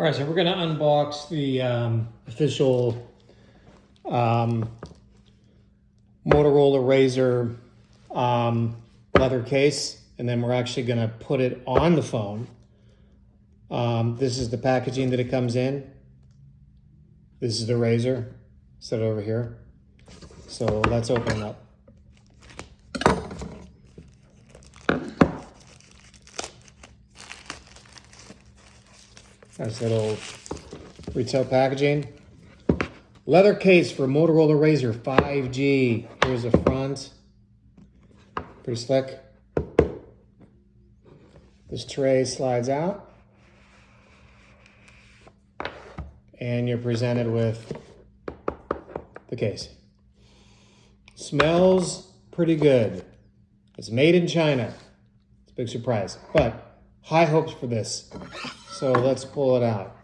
All right, so we're gonna unbox the um, official um, Motorola Razr um, leather case, and then we're actually gonna put it on the phone. Um, this is the packaging that it comes in. This is the Razr, set it over here. So let's open it up. Nice little retail packaging. Leather case for Motorola Razr 5G. Here's the front. Pretty slick. This tray slides out. And you're presented with the case. Smells pretty good. It's made in China. It's a big surprise. But high hopes for this. So let's pull it out.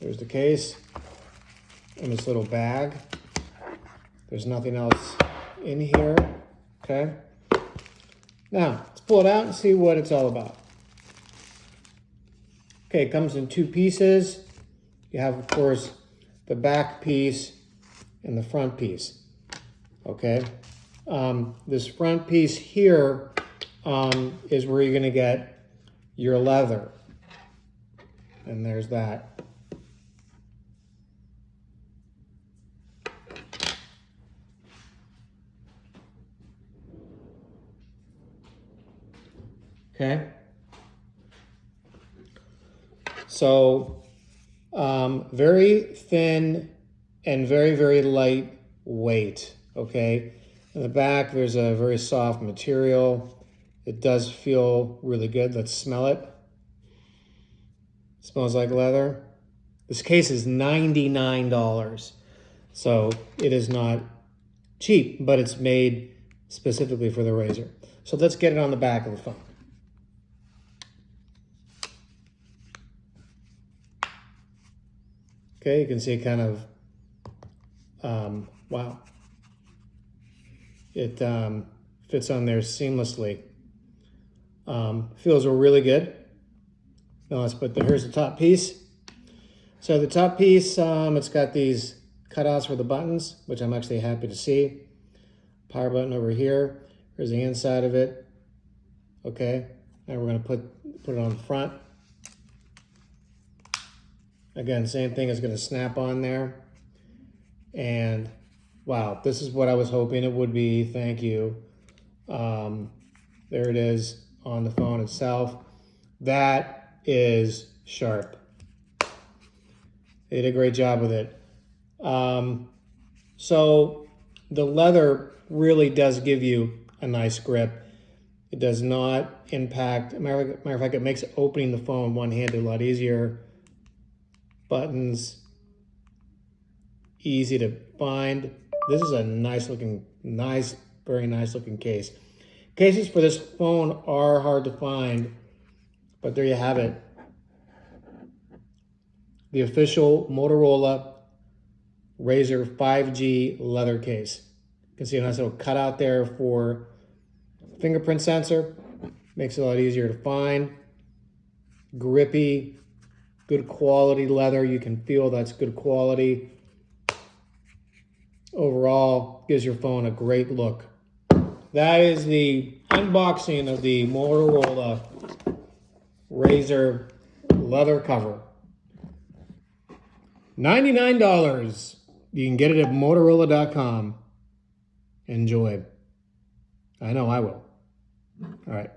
There's the case in this little bag. There's nothing else in here, okay? Now, let's pull it out and see what it's all about. Okay, it comes in two pieces. You have, of course, the back piece and the front piece, okay? Um, this front piece here um, is where you're gonna get your leather. And there's that. Okay. So um, very thin and very, very light weight. Okay. In the back, there's a very soft material. It does feel really good. Let's smell it. smells like leather. This case is $99. So it is not cheap, but it's made specifically for the Razr. So let's get it on the back of the phone. Okay, you can see kind of, um, wow. It um, fits on there seamlessly. Um, feels really good. Now let's put the, here's the top piece. So the top piece, um, it's got these cutouts for the buttons, which I'm actually happy to see. Power button over here. Here's the inside of it. Okay, now we're gonna put, put it on the front. Again, same thing is gonna snap on there. And wow, this is what I was hoping it would be. Thank you. Um, there it is on the phone itself. That is sharp. They did a great job with it. Um, so the leather really does give you a nice grip. It does not impact, matter of fact, it makes opening the phone one-handed a lot easier. Buttons, easy to find. This is a nice looking, nice, very nice looking case. Cases for this phone are hard to find, but there you have it. The official Motorola Razr 5G leather case. You can see a nice little cutout there for fingerprint sensor. Makes it a lot easier to find. Grippy, good quality leather. You can feel that's good quality. Overall, gives your phone a great look. That is the unboxing of the Motorola Razr leather cover. $99. You can get it at Motorola.com. Enjoy. I know I will. All right.